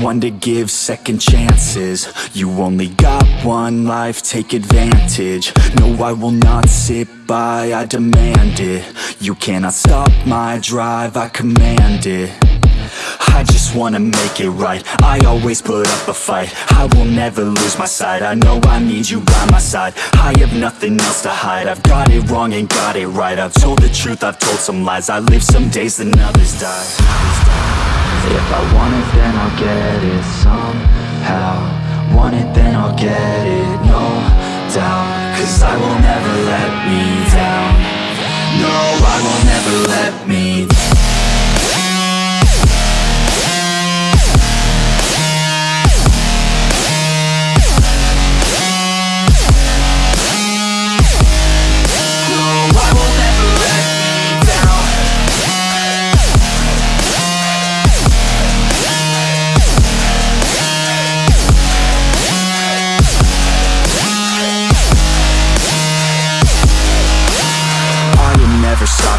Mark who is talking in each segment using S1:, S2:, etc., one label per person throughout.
S1: one to give second chances? You only got one life, take advantage. No, I will not sit by, I demand it. You cannot stop my drive, I command it. I just wanna make it right. I always put up a fight. I will never lose my sight. I know I need you by my side. I have nothing else to hide. I've got it wrong and got it right. I've told the truth, I've told some lies. I live some days, then others die If I want it, then I'll get it somehow. Want it, then I'll get it, no doubt. Cause I will never let me down. No, I will never let me down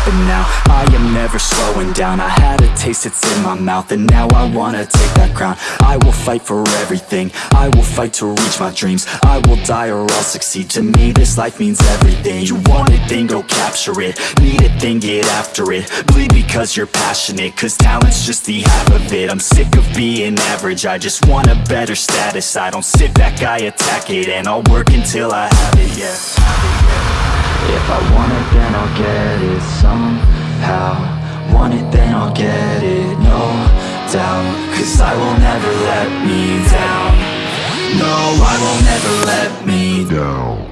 S1: stopping now. I am never slowing down. I had a taste, it's in my mouth And now I wanna take that crown. I will fight for everything. I will fight to reach my dreams. I will die or I'll succeed. To me this life means everything. You want it, then go capture it. Need it, then get after it. Bleed because you're passionate Cause talent's just the half of it. I'm sick of being average. I just want a better status. I don't sit back, I attack it And I'll work until I have it, yeah if I want it, then I'll get it somehow. Want it, then I'll get it, no doubt. Cause I will never let me down. No, I will never let me down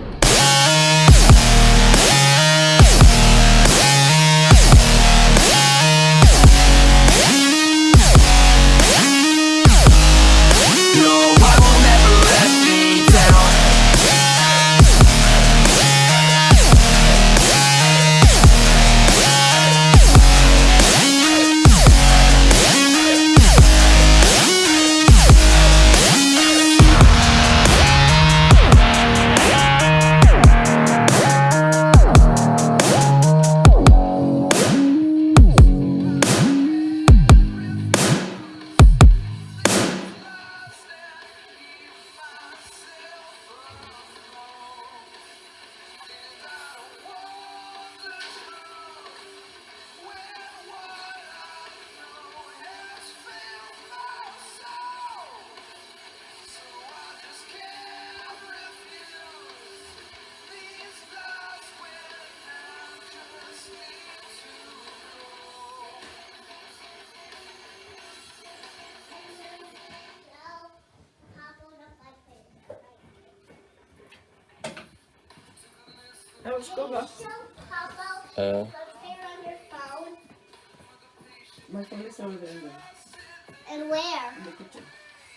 S2: Uh.
S3: My phone is over there. And where? In the
S4: kitchen.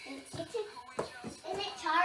S3: In the kitchen? Isn't it charged?